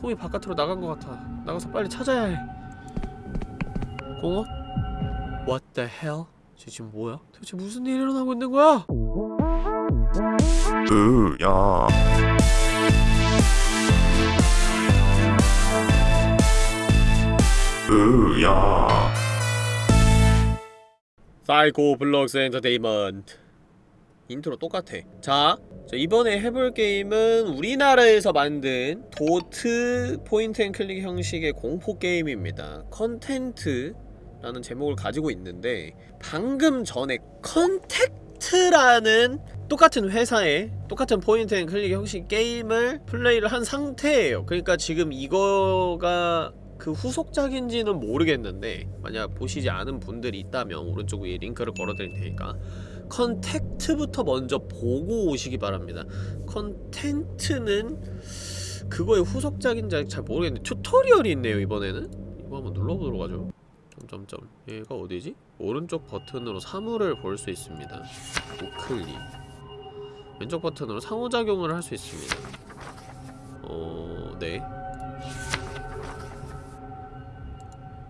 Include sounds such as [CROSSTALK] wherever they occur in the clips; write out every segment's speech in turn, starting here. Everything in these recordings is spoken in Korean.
톰이 바깥으로 나간 것 같아 나가서 빨리 찾아야 해 공원? What the hell? 쟤 지금 뭐야? 도대체 무슨 일이 일어나고 있는 거야? 으야 으야 사이코 블록스 엔터테인먼트 인트로 똑같아. 자, 자 이번에 해볼 게임은 우리나라에서 만든 도트 point and click 형식의 공포 게임입니다. 컨텐트라는 제목을 가지고 있는데 방금 전에 컨택트라는 똑같은 회사의 똑같은 point and click 형식 게임을 플레이를 한 상태예요. 그러니까 지금 이거가 그 후속작인지는 모르겠는데 만약 보시지 않은 분들이 있다면 오른쪽 위에 링크를 걸어드릴 테니까 컨택트부터 먼저 보고 오시기 바랍니다. 컨텐트는 그거의 후속작인지 잘 모르겠는데 튜토리얼이 있네요 이번에는. 이거 한번 눌러보도록 하죠. 점점점. 얘가 어디지? 오른쪽 버튼으로 사물을 볼 수 있습니다. 우클릭. 왼쪽 버튼으로 상호작용을 할 수 있습니다. 어... 네.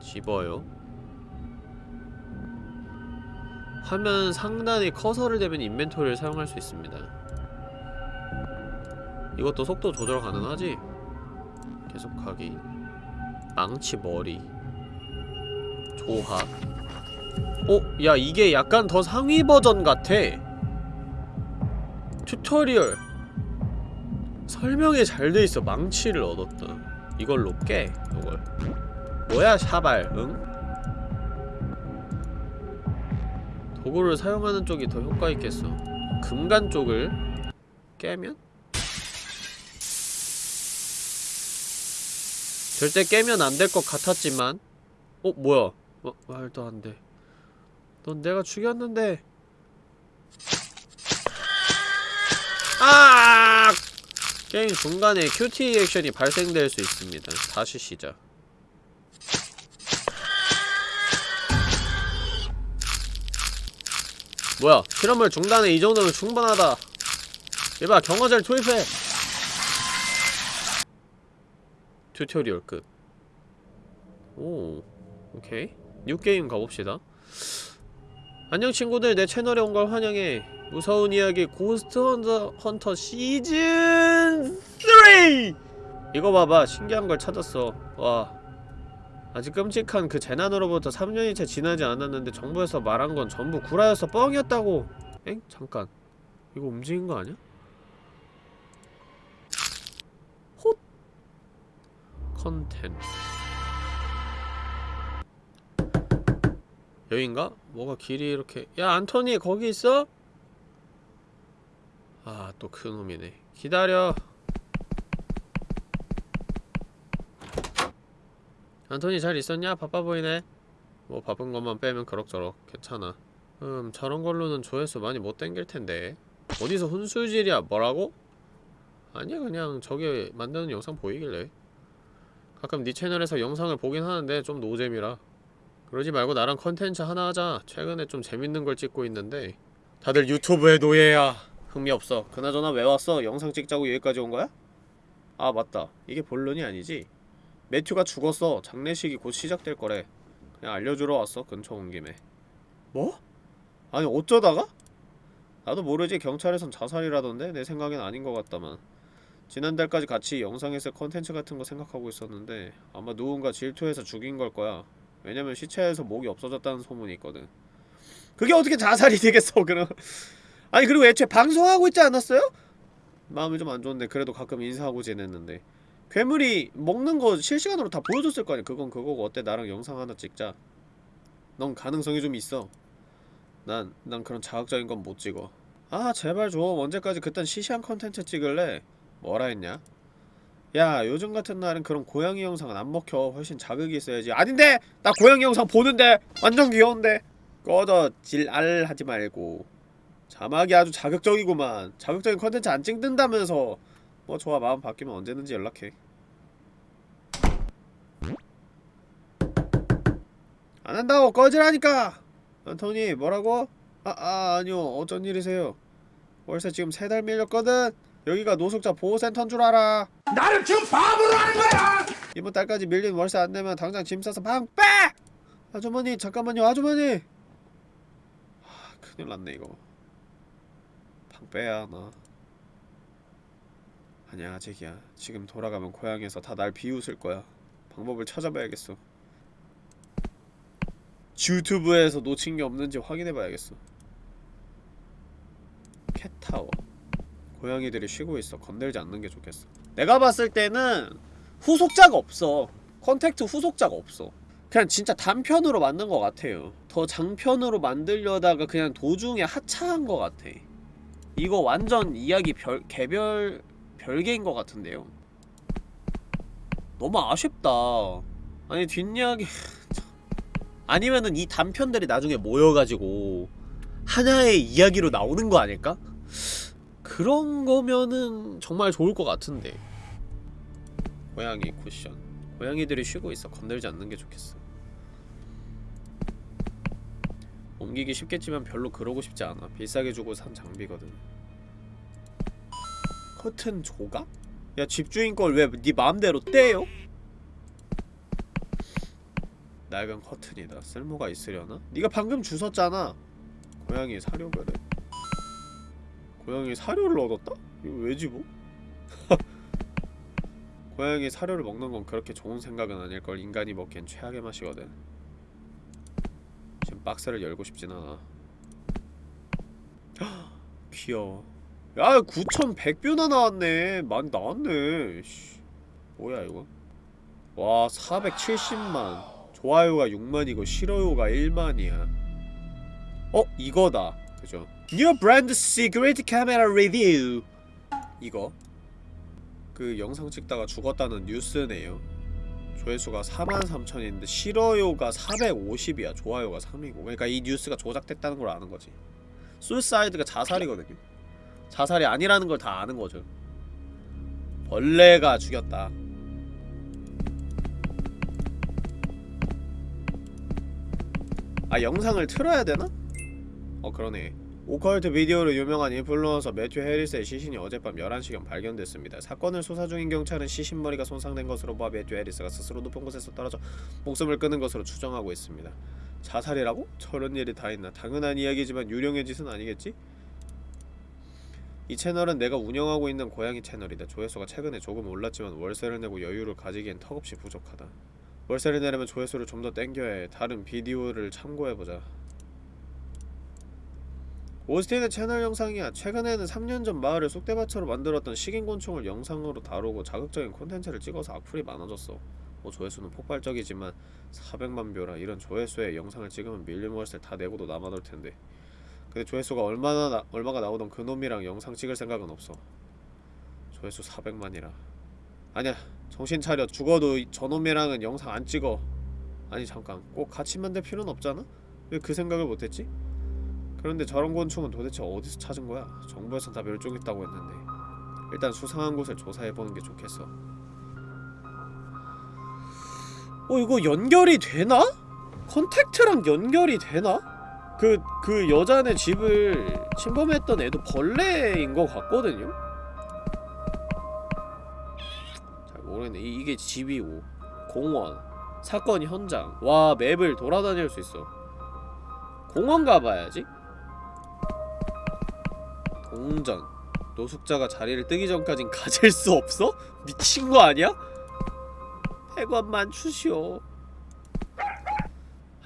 집어요 화면 상단에 커서를 대면 인벤토리를 사용할 수 있습니다. 이것도 속도 조절 가능하지? 계속하기. 망치 머리. 조합. 어? 야 이게 약간 더 상위 버전 같아. 튜토리얼. 설명이 잘 돼있어. 망치를 얻었다 이걸로 깨 이걸. 뭐야 샤발. 응? 도구를 사용하는 쪽이 더 효과 있겠어 금간 쪽을 깨면? 절대 깨면 안 될 것 같았지만 어? 뭐야 어, 말도 안돼 넌 내가 죽였는데 아! 게임 중간에 QT 액션이 발생될 수 있습니다 다시 시작 뭐야 실험을 중단해. 이 정도면 충분하다. 얘봐 경화제를 투입해. 튜토리얼 끝. 오, 오케이. new game 가봅시다. 안녕 친구들. 내 채널에 온 걸 환영해. 무서운 이야기 고스트 헌터, 헌터 시즌 3! 이거 봐봐. 신기한 걸 찾았어. 와 아직 끔찍한 그 재난으로부터 3년이 채 지나지 않았는데 정부에서 말한 건 전부 구라여서 뻥이었다고 엥? 잠깐 이거 움직인 거 아니야? 헛 컨텐츠 여긴가? 뭐가 길이 이렇게 야 안토니 거기 있어? 아 또 그놈이네 기다려 안토니 잘 있었냐? 바빠 보이네. 뭐 바쁜 것만 빼면 그럭저럭 괜찮아. 음 저런 걸로는 조회수 많이 못 땡길 텐데. 어디서 훈수질이야? 뭐라고? 아니야 그냥 저기 만드는 영상 보이길래. 가끔 네 채널에서 영상을 보긴 하는데 좀 노잼이라. 그러지 말고 나랑 컨텐츠 하나 하자. 최근에 좀 재밌는 걸 찍고 있는데. 다들 유튜브의 노예야. 흥미 없어. 그나저나 왜 왔어? 영상 찍자고 여기까지 온 거야? 아 맞다. 이게 본론이 아니지 매튜가 죽었어 장례식이 곧 시작될 거래. 그냥 알려주러 왔어 근처 온 김에. 뭐? 아니 어쩌다가? 나도 모르지 경찰에선 자살이라던데? 내 생각엔 아닌 것 같다만. 지난달까지 같이 영상에서 컨텐츠 같은 거 생각하고 있었는데 아마 누군가 질투해서 죽인 걸 거야. 왜냐면 시체에서 목이 없어졌다는 소문이 있거든. 그게 어떻게 자살이 되겠어 그럼? 아니 그리고 애초에 방송하고 있지 않았어요? 마음이 좀 안 좋은데 그래도 가끔 인사하고 지냈는데 괴물이 먹는 거 실시간으로 다 보여줬을 거 아니야. 그건 그거고 어때? 나랑 영상 하나 찍자. 넌 가능성이 좀 있어. 난, 난 그런 자극적인 건 못 찍어. 아 제발 좀 언제까지 그딴 시시한 컨텐츠 찍을래? 뭐라 했냐? 야 요즘 같은 날은 그런 고양이 영상은 안 먹혀. 훨씬 자극이 있어야지. 아닌데! 나 고양이 영상 보는데! 완전 귀여운데! 꺼져. 질알 하지 말고. 자막이 아주 자극적이구만. 자극적인 컨텐츠 안 찍는다면서 뭐 좋아 마음 바뀌면 언제든지 연락해. 안 한다고 꺼지라니까! 안토니 뭐라고? 아, 아 아니요 어쩐 일이세요? 월세 지금 세 달 밀렸거든? 여기가 노숙자 보호센터인 줄 알아. 나를 지금 바보로 하는 거야! 이번 달까지 밀린 월세 안 내면 당장 짐 싸서 방 빼! 아주머니 잠깐만요 아주머니! 하, 큰일 났네 이거. 방 빼야 하나 아니야 아직이야. 지금 돌아가면 고향에서 다 날 비웃을 거야. 방법을 찾아봐야겠어. 유튜브에서 놓친 게 없는지 확인해봐야겠어. 캣타워. 고양이들이 쉬고 있어. 건들지 않는 게 좋겠어. 내가 봤을 때는 후속작가 없어. 컨택트 후속작이 없어. 그냥 진짜 단편으로 만든 것 같아요. 더 장편으로 만들려다가 그냥 도중에 하차한 것 같아. 이거 완전 이야기 별, 개별 별개인 것 같은데요. 너무 아쉽다. 아니 뒷이야기 참. 아니면은 이 단편들이 나중에 모여가지고 하나의 이야기로 나오는 거 아닐까? 그런 거면은 정말 좋을 것 같은데. 고양이 쿠션. 고양이들이 쉬고 있어. 건들지 않는 게 좋겠어. 옮기기 쉽겠지만 별로 그러고 싶지 않아. 비싸게 주고 산 장비거든 커튼 조각? 야 집주인 걸 왜 네 마음대로 떼요? 낡은 커튼이다 쓸모가 있으려나? 네가 방금 주웠잖아 고양이 사료 그래 고양이 사료를 얻었다? 이거 왜 집어? [LAUGHS] 고양이 사료를 먹는 건 그렇게 좋은 생각은 아닐걸 인간이 먹기엔 최악의 맛이거든 지금 박스를 열고 싶진 않아 [GASPS] 귀여워 야 9100뷰나 나왔네. 많이 나왔네. 씨. 뭐야 이거? 와 470만. 좋아요가 6만이고 싫어요가 1만이야. 어? 이거다. 그죠? New Brand Secret Camera Review. 이거? 그 영상 찍다가 죽었다는 뉴스네요. 조회수가 43,000인데 싫어요가 450이야. 좋아요가 3이고. 그러니까 이 뉴스가 조작됐다는 걸 아는 거지. suicide가 자살이거든요 자살이 아니라는 걸 다 아는 거죠 벌레가 죽였다 아 영상을 틀어야 되나? 어 그러네 오컬트 비디오로 유명한 인플루언서 매튜 해리스의 시신이 어젯밤 11시경 발견됐습니다. 사건을 수사 중인 경찰은 시신머리가 손상된 것으로 봐 매튜 해리스가 스스로 높은 곳에서 떨어져 목숨을 끊은 것으로 추정하고 있습니다. 자살이라고? 저런 일이 다 있나? 당연한 이야기지만 유령의 짓은 아니겠지? 이 채널은 내가 운영하고 있는 고양이 채널이다. 조회수가 최근에 조금 올랐지만 월세를 내고 여유를 가지기엔 턱없이 부족하다. 월세를 내려면 조회수를 좀 더 땡겨야 해. 다른 비디오를 참고해보자. 오스틴의 채널 영상이야. 최근에는 3년 전 마을을 쑥대밭으로 만들었던 식인곤충을 영상으로 다루고 자극적인 콘텐츠를 찍어서 악플이 많아졌어. 뭐 조회수는 폭발적이지만 400만 뷰라 이런 조회수에 영상을 찍으면 밀림 월세를 다 내고도 남아돌 텐데. 근데 조회수가 얼마나 나, 얼마가 나오던 그놈이랑 영상 찍을 생각은 없어. 조회수 400만이라. 아니야. 정신 차려. 죽어도 이- 저놈이랑은 영상 안 찍어. 아니 잠깐. 꼭 같이 만들 필요는 없잖아? 왜 그 생각을 못했지? 그런데 저런 곤충은 도대체 어디서 찾은 거야? 정부에선 다 멸종했다고 했는데 일단 수상한 곳을 조사해보는 게 좋겠어 어 이거 연결이 되나? 컨택트랑 연결이 되나? 그, 그 여자네 집을 침범했던 애도 벌레인 것 같거든요? 잘 모르겠네 이, 이게 집이고 공원 사건 현장 와 맵을 돌아다닐 수 있어 공원 가봐야지 동전 노숙자가 자리를 뜨기 전까진 [LAUGHS] 가질 수 없어? 미친 거 아니야? 100원만 주시오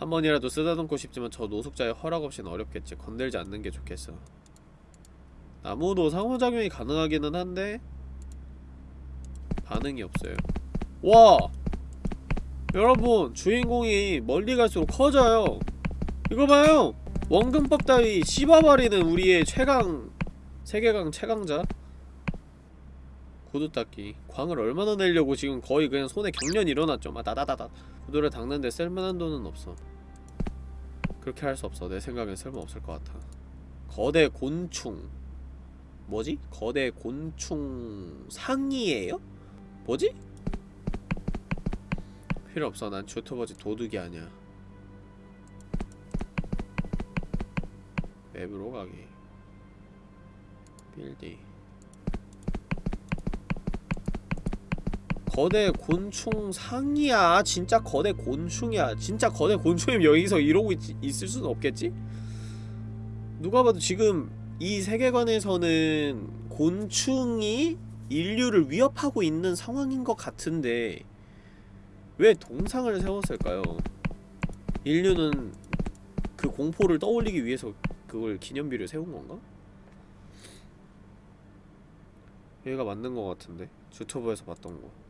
한 번이라도 쓰다듬고 싶지만 저 노숙자의 허락 없이는 어렵겠지. 건들지 않는 게 좋겠어. 나무도 상호작용이 가능하기는 한데 반응이 없어요. 와! 여러분 주인공이 멀리 갈수록 커져요. 이거 봐요! 원근법 따위 씹어버리는 우리의 최강 세계강 최강자. 구두 닦기 광을 얼마나 내려고 지금 거의 그냥 손에 경련이 일어났죠. 막 다다다다. 구두를 닦는데 쓸만한 돈은 없어 그렇게 할 수 없어. 내 생각엔 쓸모없을 것 같아. 거대 곤충. 뭐지? 거대 곤충 상이에요? 뭐지? 필요 없어. 난 유튜버지 도둑이 아니야. 맵으로 가기. 빌디 거대 곤충 상이야 진짜 거대 곤충이야 진짜 거대 곤충이면 여기서 이러고 있, 있을 수는 없겠지? 누가 봐도 지금 이 세계관에서는 곤충이 인류를 위협하고 있는 상황인 것 같은데 왜 동상을 세웠을까요? 인류는 그 공포를 떠올리기 위해서 그걸 기념비를 세운 건가? 얘가 맞는 것 같은데 유튜브에서 봤던 거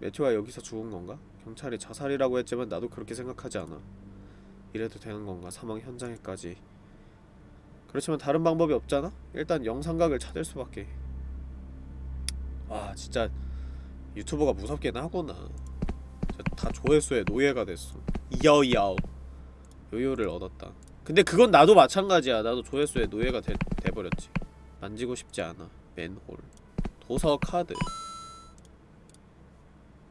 매튜가 여기서 죽은 건가? 경찰이 자살이라고 했지만 나도 그렇게 생각하지 않아. 이래도 되는 건가? 사망 현장에까지. 그렇지만 다른 방법이 없잖아? 일단 영상각을 찾을 수밖에. 와 진짜 유튜버가 무섭긴 하구나. 다 조회수에 노예가 됐어. 이야이야오 요요를 얻었다. 근데 그건 나도 마찬가지야. 나도 조회수에 노예가 돼, 돼버렸지. 만지고 싶지 않아. 맨홀. 도서 카드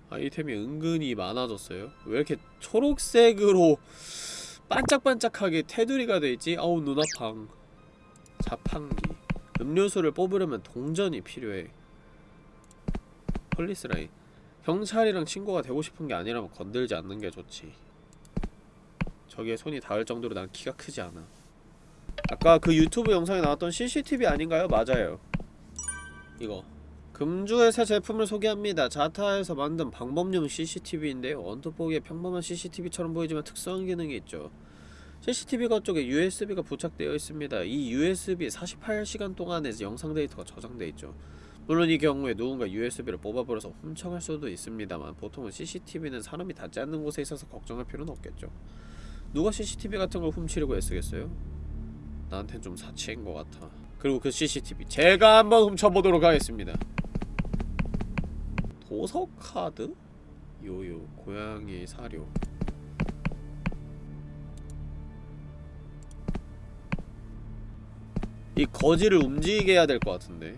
아이템이 은근히 많아졌어요. 왜 이렇게 초록색으로 [LAUGHS] 반짝반짝하게 테두리가 돼있지? 아우 눈 아팡 자판기. 음료수를 뽑으려면 동전이 필요해. 폴리스라인. 경찰이랑 친구가 되고 싶은 게 아니라면 건들지 않는 게 좋지. 저기에 손이 닿을 정도로 난 키가 크지 않아. 아까 그 유튜브 영상에 나왔던 CCTV 아닌가요? 맞아요. 이거 금주의 새 제품을 소개합니다. 자타에서 만든 방법용 CCTV인데요 언뜻 보기에 평범한 CCTV처럼 보이지만 특수한 기능이 있죠. CCTV가 쪽에 USB가 부착되어 있습니다. 이 USB 48시간 동안에 영상 데이터가 저장돼 있죠. 물론 이 경우에 누군가 USB를 뽑아버려서 훔쳐갈 수도 있습니다만 보통은 CCTV는 사람이 닿지 않는 곳에 있어서 걱정할 필요는 없겠죠. 누가 CCTV 같은 걸 훔치려고 애쓰겠어요? 나한텐 좀 사치인 것 같아. 그리고 그 CCTV 제가 한번 훔쳐보도록 하겠습니다 도서카드? 요요 고양이 사료. 이 거지를 움직이게 해야 될 것 같은데.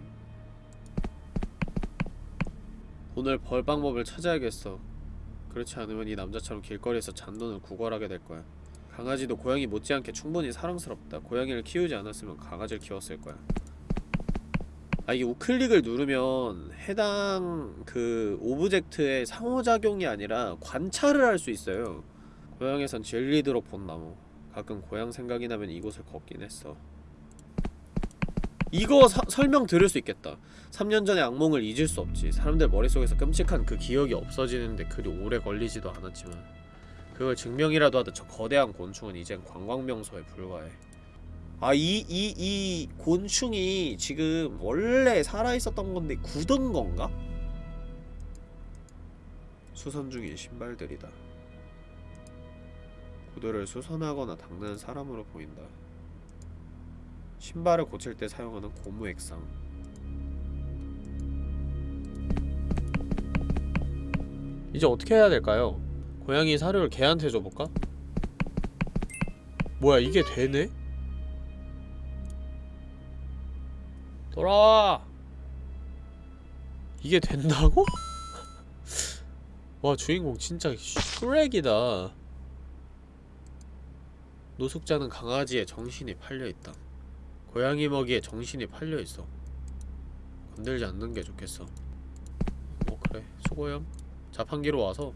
돈을 벌 방법을 찾아야겠어. 그렇지 않으면 이 남자처럼 길거리에서 잔돈을 구걸하게 될 거야. 강아지도 고양이 못지않게 충분히 사랑스럽다. 고양이를 키우지 않았으면 강아지를 키웠을 거야 아 이게 우클릭을 누르면 해당 그 object의 상호작용이 아니라 관찰을 할 수 있어요. 고향에선 질리도록 본 나무. 가끔 고향 생각이 나면 이곳을 걷곤 했어. 이거 사, 설명 들을 수 있겠다. 3년 전의 악몽을 잊을 수 없지. 사람들 머릿속에서 끔찍한 그 기억이 없어지는데 그리 오래 걸리지도 않았지만 그걸 증명이라도 하듯 저 거대한 곤충은 이젠 관광명소에 불과해 아, 이, 이, 이 곤충이 지금 원래 살아있었던 건데 굳은 건가? 수선 중인 신발들이다. 구두를 수선하거나 닦는 사람으로 보인다. 신발을 고칠 때 사용하는 고무 액상. 이제 어떻게 해야 될까요? 고양이 사료를 개한테 줘볼까? 뭐야 이게 되네? 돌아와! 이게 된다고? [LAUGHS] 와 주인공 진짜 슈렉이다. 노숙자는 강아지에 정신이 팔려있다. 고양이 먹이에 정신이 팔려있어. 건들지 않는 게 좋겠어. 어 그래. 수고염. 자판기로 와서.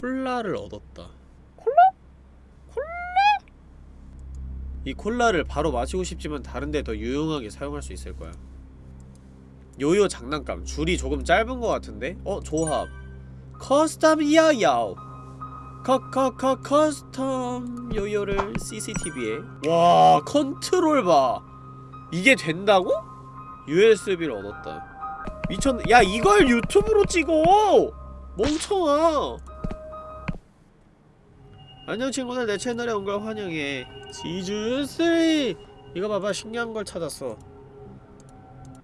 콜라를 얻었다 이 콜라를 바로 마시고 싶지만 다른데 더 유용하게 사용할 수 있을 거야. 요요 장난감. 줄이 조금 짧은 것 같은데? 어? 조합. custom 야야오. 커커커 custom 요요를 CCTV에. 와 컨트롤 봐. 이게 된다고? USB를 얻었다. 미쳤네. 야 이걸 유튜브로 찍어! 멍청아 안녕 친구들. 내 채널에 온 걸 환영해. 시즌3 이거 봐봐. 신기한 걸 찾았어.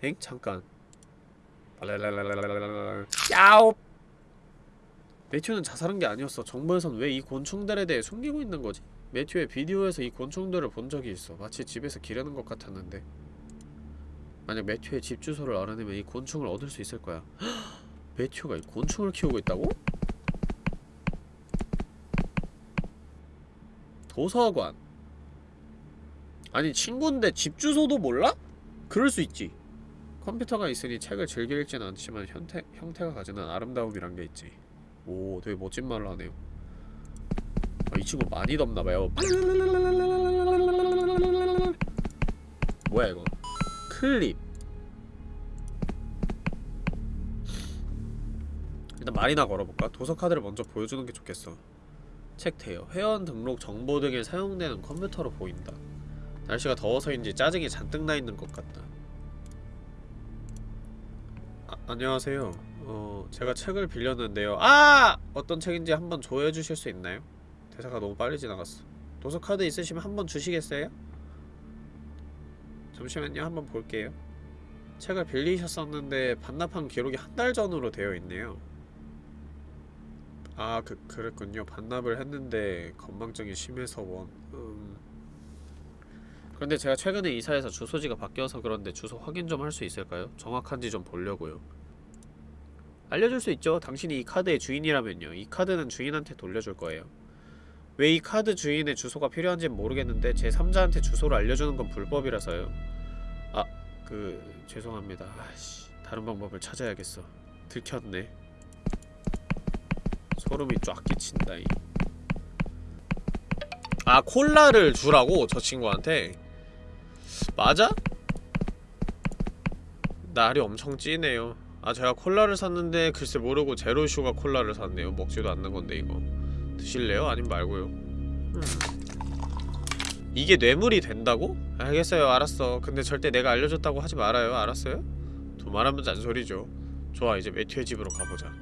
엥? 잠깐. 야오! 매튜는 자살한 게 아니었어. 정부에선 왜 이 곤충들에 대해 숨기고 있는 거지? 매튜의 비디오에서 이 곤충들을 본 적이 있어. 마치 집에서 기르는 것 같았는데. 만약 매튜의 집 주소를 알아내면 이 곤충을 얻을 수 있을 거야. [GASPS] 매튜가 이 곤충을 키우고 있다고? 도서관. 아니 친구인데 집 주소도 몰라? 그럴 수 있지. 컴퓨터가 있으니 책을 즐겨 읽진 않지만 형태, 형태가 가지는 아름다움이란 게 있지. 오 되게 멋진 말을 하네요. 아, 이 친구 많이 덥나봐요. 뭐야 이거? 클립. 일단 말이나 걸어볼까? 도서 카드를 먼저 보여주는 게 좋겠어 책 대여, 회원 등록 정보 등에 사용되는 컴퓨터로 보인다. 날씨가 더워서인지 짜증이 잔뜩 나있는 것 같다. 아, 안녕하세요. 어... 제가 책을 빌렸는데요. 아! 어떤 책인지 한번 조회해 주실 수 있나요? 대사가 너무 빨리 지나갔어. 도서 카드 있으시면 한번 주시겠어요? 잠시만요. 한번 볼게요. 책을 빌리셨었는데 반납한 기록이 한 달 전으로 되어 있네요 아, 그, 그랬군요. 반납을 했는데 건망증이 심해서 원... 음... 그런데 제가 최근에 이사해서 주소지가 바뀌어서 그런데 주소 확인 좀 할 수 있을까요? 정확한지 좀 보려고요. 알려줄 수 있죠. 당신이 이 카드의 주인이라면요. 이 카드는 주인한테 돌려줄 거예요. 왜 이 카드 주인의 주소가 필요한지는 모르겠는데 제 3자한테 주소를 알려주는 건 불법이라서요. 아, 그... 죄송합니다. 아씨, 다른 방법을 찾아야겠어. 들켰네. 소름이 쫙 끼친다 이. 아 콜라를 주라고 저 친구한테 맞아? 날이 엄청 찌네요 아 제가 콜라를 샀는데 글쎄 모르고 제로슈가 콜라를 샀네요 먹지도 않는 건데 이거 드실래요? 아님 말고요 음. 이게 뇌물이 된다고? 알겠어요 알았어 근데 절대 내가 알려줬다고 하지 말아요 알았어요? 두 말하면 잔소리죠 좋아 이제 매튜의 집으로 가보자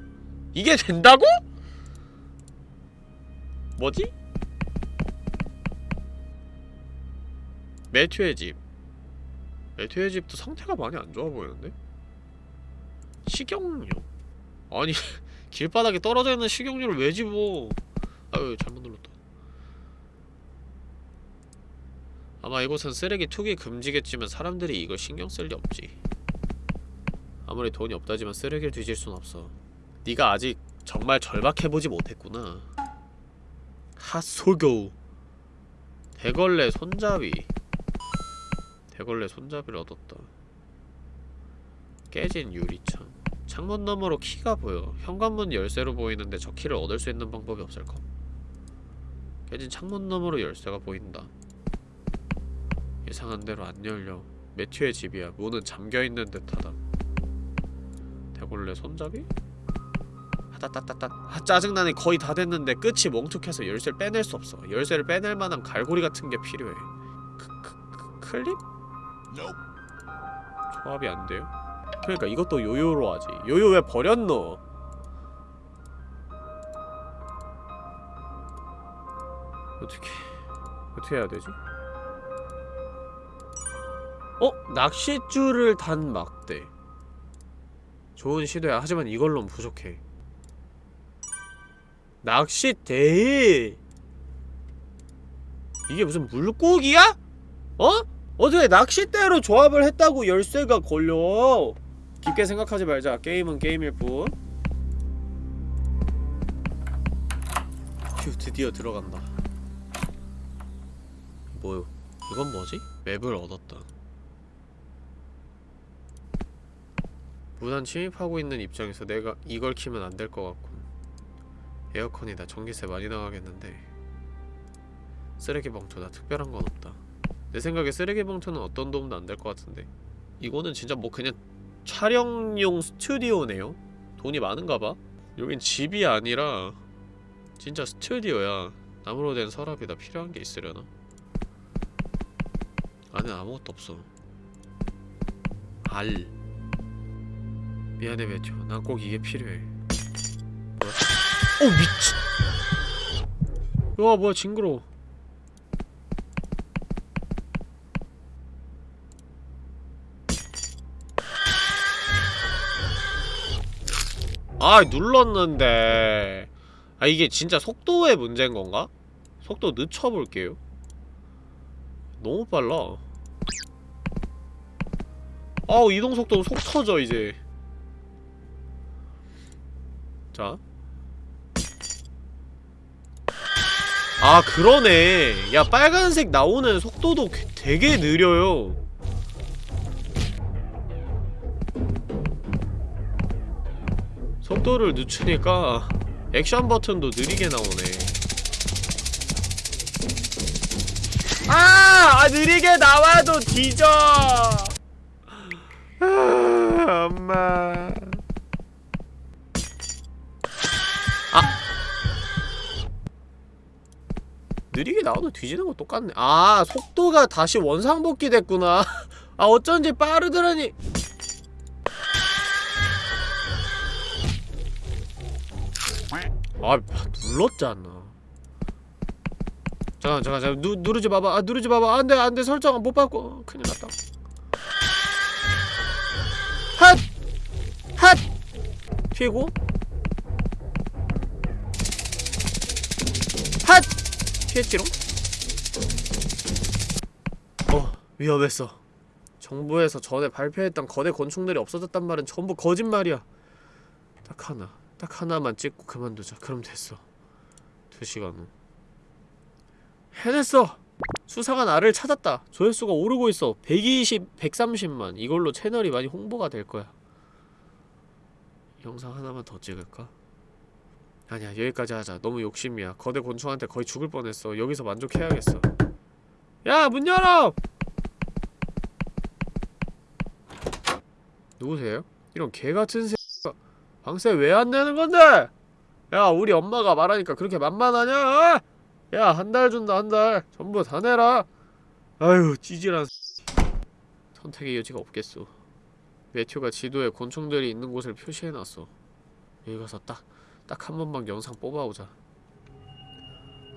이게 된다고? 뭐지? 매튜의 집. 매튜의 집도 상태가 많이 안 좋아 보이는데? 식용유? 아니 [LAUGHS] 길바닥에 떨어져 있는 식용유를 왜 집어? 아유 잘못 눌렀다. 아마 이곳은 쓰레기 투기 금지겠지만 사람들이 이걸 신경 쓸 리 없지. 아무리 돈이 없다지만 쓰레기를 뒤질 순 없어. 네가 아직 정말 절박해보지 못했구나 핫소교 대걸레 손잡이. 대걸레 손잡이를 얻었다. 깨진 유리창. 창문 너머로 키가 보여. 현관문 열쇠로 보이는데 저 키를 얻을 수 있는 방법이 없을까 깨진 창문 너머로 열쇠가 보인다. 예상한 대로 안 열려. 매튜의 집이야. 문은 잠겨있는 듯하다. 대걸레 손잡이? 따따따따 아 짜증나네 거의 다 됐는데 끝이 멍툭해서 열쇠를 빼낼 수 없어 열쇠를 빼낼 만한 갈고리 같은 게 필요해 크, 크, 크, 클립? 조합이 안 돼요? 그러니까 이것도 요요로 하지 요요 왜 버렸노? 어떻게 어떻게 해야 되지? 어? 낚싯줄을 단 막대 좋은 시도야 하지만 이걸로는 부족해 낚싯대 이게 무슨 물고기야? 어? 어떻게 낚싯대로 조합을 했다고 열쇠가 걸려? 깊게 생각하지 말자. 게임은 게임일 뿐. 휴 드디어 들어간다. 뭐요? 이건 뭐지? 맵을 얻었다. 무단 침입하고 있는 입장에서 내가 이걸 키면 안 될 것 같군 에어컨이다 전기세 많이 나가겠는데 쓰레기 봉투다 특별한 건 없다. 내 생각에 쓰레기 봉투는 어떤 도움도 안 될 것 같은데. 이거는 진짜 뭐 그냥 촬영용 스튜디오네요? 돈이 많은가봐? 여긴 집이 아니라 진짜 스튜디오야. 나무로 된 서랍이다 필요한 게 있으려나? 안에 아무것도 없어. 알. 미안해 매튜. 난꼭 이게 필요해 어 미친. 와 뭐야 징그러워. 아 눌렀는데. 아 이게 진짜 속도의 문제인 건가? 속도 늦춰볼게요. 너무 빨라. 아우 이동속도 속 터져 이제. 자 아 그러네. 야 빨간색 나오는 속도도 되게 느려요. 속도를 늦추니까 액션 버튼도 느리게 나오네. 아! 아 느리게 나와도 뒤져. [LAUGHS] 아, 엄마. 느리게 나와도 뒤지는 거 똑같네. 아 속도가 다시 원상복귀 됐구나. [LAUGHS] 아 어쩐지 빠르더라니. 아 눌렀잖아. 잠깐 잠깐 잠깐 누, 누르지 마봐. 아 누르지 마봐. 안돼 안돼. 설정 못 바꿔 큰일 났다. 핫! 핫! 피고 피했지롱? 어 위험했어. 정부에서 전에 발표했던 거대 곤충들이 없어졌단 말은 전부 거짓말이야. 딱 하나 딱 하나만 찍고 그만두자. 그럼 됐어. 두 시간 후 해냈어! 수사가 나를 찾았다. 조회수가 오르고 있어. 120, 130만. 이걸로 채널이 많이 홍보가 될 거야. 영상 하나만 더 찍을까? 아니야 여기까지 하자 너무 욕심이야 거대 곤충한테 거의 죽을 뻔했어 여기서 만족해야겠어 야 문 열어! 누구세요? 이런 개같은 새가 방세 왜 안 내는 건데? 야 우리 엄마가 말하니까 그렇게 만만하냐? 야 한 달 준다 한 달 전부 다 내라 아유 찌질한 선택의 여지가 없겠소 매튜가 지도에 곤충들이 있는 곳을 표시해놨어 여기 가서 딱 딱 한 번만 영상 뽑아오자.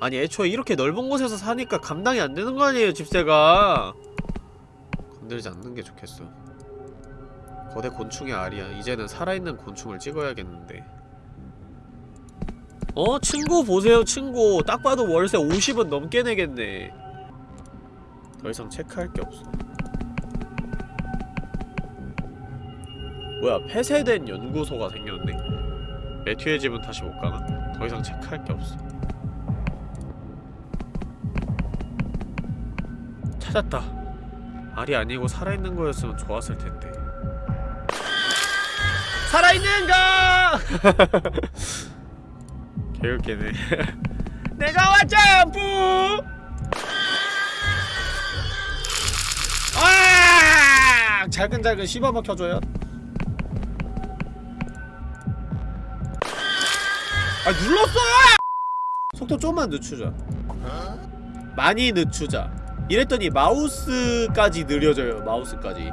아니 애초에 이렇게 넓은 곳에서 사니까 감당이 안 되는 거 아니에요 집세가? 건들지 않는 게 좋겠어. 거대 곤충의 알이야. 이제는 살아있는 곤충을 찍어야겠는데. 어? 친구 보세요 친구. 딱 봐도 월세 50은 넘게 내겠네. 더 이상 체크할 게 없어. 뭐야 폐쇄된 연구소가 생겼네 매튜의 집은 다시 못 가나? 더 이상 체크할 게 없어 찾았다 알이 아니고 살아있는 거였으면 좋았을 텐데 살아있는가! [LAUGHS] 개웃기네 [LAUGHS] 내가 왔잖아 부! 아! 잘근잘근 씹어먹혀줘요 아 눌렀어! 속도 좀만 늦추자. 많이 늦추자. 이랬더니 마우스까지 느려져요 마우스까지.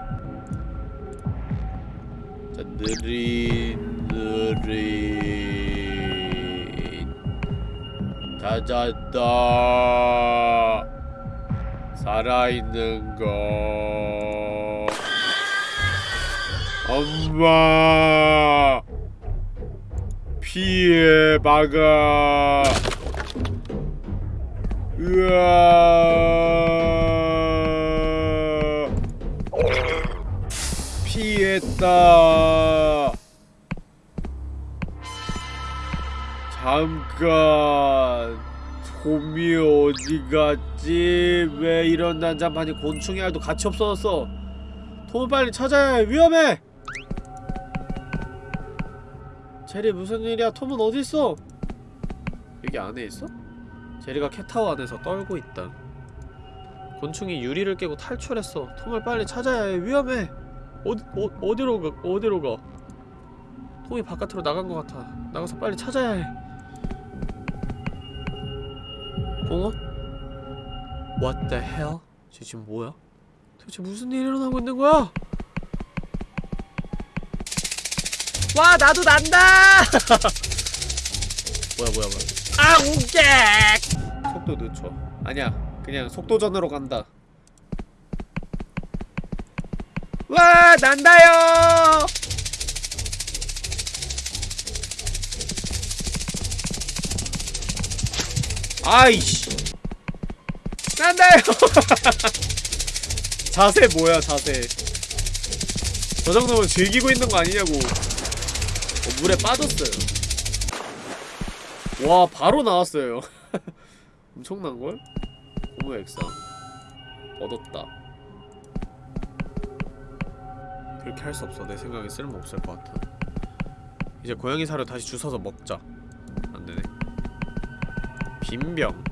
자 느린 느린. 찾았다 살아있는 거. 엄마 피해 막아. 으아. 피했다. 잠깐. 톰이 어디 갔지? 왜 이런 난장판이 곤충의 알도 같이 없어졌어? 톰을 빨리 찾아야 해. 위험해 제리 무슨 일이야 톰은 어디 있어? 여기 안에 있어? 제리가 캣타워 안에서 떨고 있다 곤충이 유리를 깨고 탈출했어 톰을 빨리 찾아야 해 위험해 어디, 어, 어디로 가 어디로 가 톰이 바깥으로 나간 것 같아 나가서 빨리 찾아야 해 공원? What the hell? 쟤 지금 뭐야? 도대체 무슨 일이 일어나고 있는 거야? 와 나도 난다! [LAUGHS] 뭐야 뭐야 뭐야 아 웃게! 속도 늦춰 아니야 그냥 속도전으로 간다 와 난다요! 아이씨 난다요! [LAUGHS] 자세 뭐야 자세 저 정도면 즐기고 있는 거 아니냐고 어, 물에 빠졌어요. 와 바로 나왔어요. [LAUGHS] 엄청난걸? 고무 액상. 얻었다. 그렇게 할 수 없어. 내 생각에 쓸모없을 것 같아. 이제 고양이 사료 다시 주워서 먹자. 안되네. 빈병.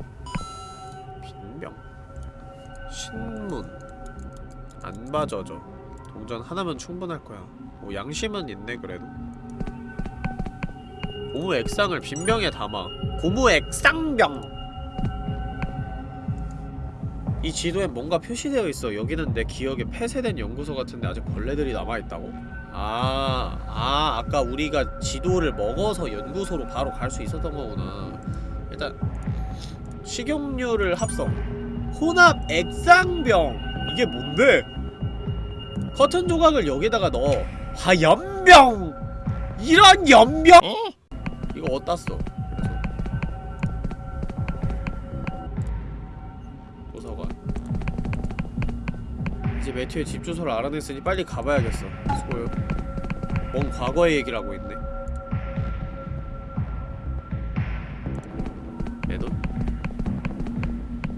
빈병? 신문. 안 봐져져. 동전 하나면 충분할 거야. 오 양심은 있네 그래도 고무 액상을 빈병에 담아 고무 액상병. 이 지도엔 뭔가 표시되어 있어. 여기는 내 기억에 폐쇄된 연구소 같은데 아직 벌레들이 남아있다고? 아, 아 아까 우리가 지도를 먹어서 연구소로 바로 갈 수 있었던 거구나. 일단 식용유를 합성. 혼합 액상병. 이게 뭔데? 커튼 조각을 여기다가 넣어. 화연병. 이런 연병 이거 어디다 써? 도서관. 이제 매튜의 집 주소를 알아냈으니 빨리 가봐야겠어. 수고요. 먼 과거의 얘기를 하고 있네. 맨손?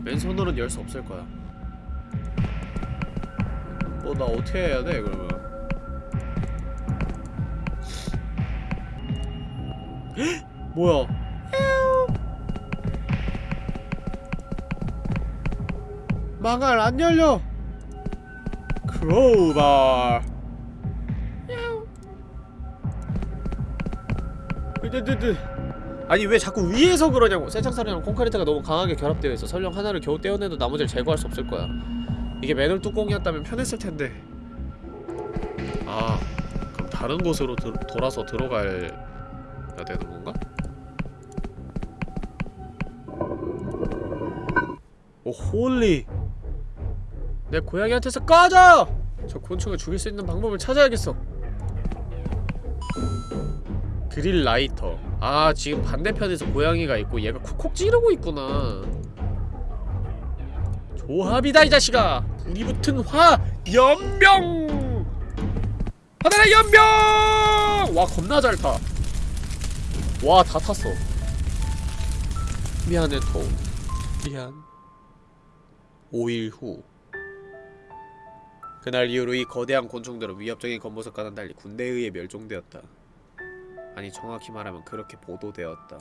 맨손으로는 열 수 없을 거야. 뭐나 어떻게 해야 돼 그러면 헉! [GASPS] 뭐야? 망할 안 열려! 크로우바! 으드드드. 아니 왜 자꾸 위에서 그러냐고. 쇠창살이랑 콘크리트가 너무 강하게 결합되어 있어. 설령 하나를 겨우 떼어내도 나머지를 제거할 수 없을 거야. 이게 맨홀 뚜껑이었다면 편했을 텐데. 아 그럼 다른 곳으로 들, 돌아서 들어 가야 되는 건가? oh holy. 내 고양이한테서 꺼져! 저 곤충을 죽일 수 있는 방법을 찾아야겠어. 그릴 라이터. 아 지금 반대편에서 고양이가 있고 얘가 콕콕 찌르고 있구나. 조합이다 이 자식아! 불이 붙은 화 연병! 하늘의 연병! 와 겁나 잘타 와 다 탔어 미안해 톰 미안 5일 후 그날 이후로 이 거대한 곤충들은 위협적인 겉모습과는 달리 군대에 의해 멸종되었다 아니 정확히 말하면 그렇게 보도되었다.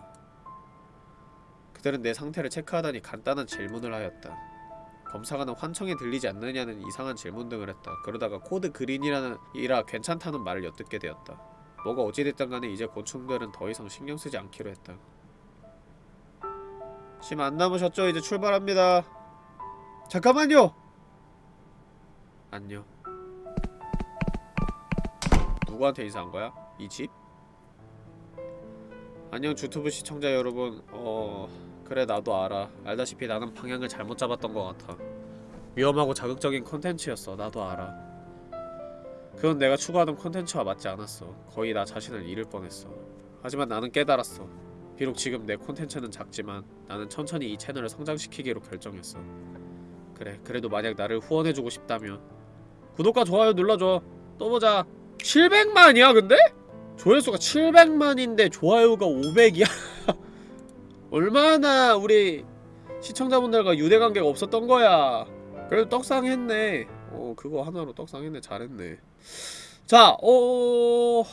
그들은 내 상태를 체크하더니 간단한 질문을 하였다. 검사관은 환청이 들리지 않느냐는 이상한 질문 등을 했다. 그러다가 code green이라는 이라 괜찮다는 말을 엿듣게 되었다. 뭐가 어찌됐든 간에 이제 곤충들은 더 이상 신경 쓰지 않기로 했다. 짐 안 남으셨죠? 이제 출발합니다. 잠깐만요! 안녕. 누구한테 인사한 거야? 이 집? 안녕 주투브 시청자 여러분 어... 그래 나도 알아 알다시피 나는 방향을 잘못 잡았던 것 같아 위험하고 자극적인 컨텐츠였어 나도 알아 그건 내가 추구하던 컨텐츠와 맞지 않았어. 거의 나 자신을 잃을 뻔했어. 하지만 나는 깨달았어. 비록 지금 내 콘텐츠는 작지만 나는 천천히 이 채널을 성장시키기로 결정했어. 그래 그래도 만약 나를 후원해주고 싶다면 구독과 좋아요 눌러줘. 또 보자. 700만이야 근데? 조회수가 700만인데 좋아요가 500이야? [LAUGHS] 얼마나 우리 시청자분들과 유대관계가 없었던 거야? 그래도 떡상했네. 어 그거 하나로 떡상했네. 잘했네 자 어...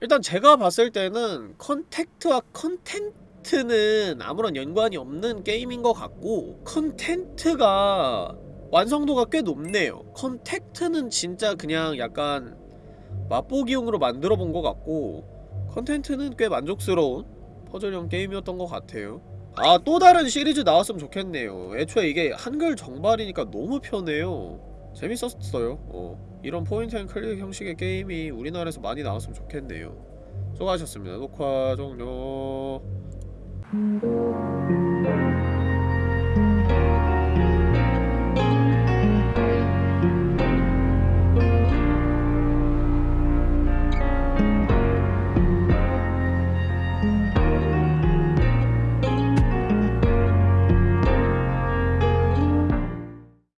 일단 제가 봤을 때는 컨택트와 컨텐트는 아무런 연관이 없는 게임인 것 같고 컨텐트가 완성도가 꽤 높네요. 컨택트는 진짜 그냥 약간 맛보기용으로 만들어 본 것 같고 컨텐트는 꽤 만족스러운 퍼즐형 게임이었던 것 같아요. 아 또 다른 시리즈 나왔으면 좋겠네요. 애초에 이게 한글 정발이니까 너무 편해요. 재밌었어요. 어 이런 point and click 형식의 게임이 우리나라에서 많이 나왔으면 좋겠네요. 수고하셨습니다. 녹화 종료.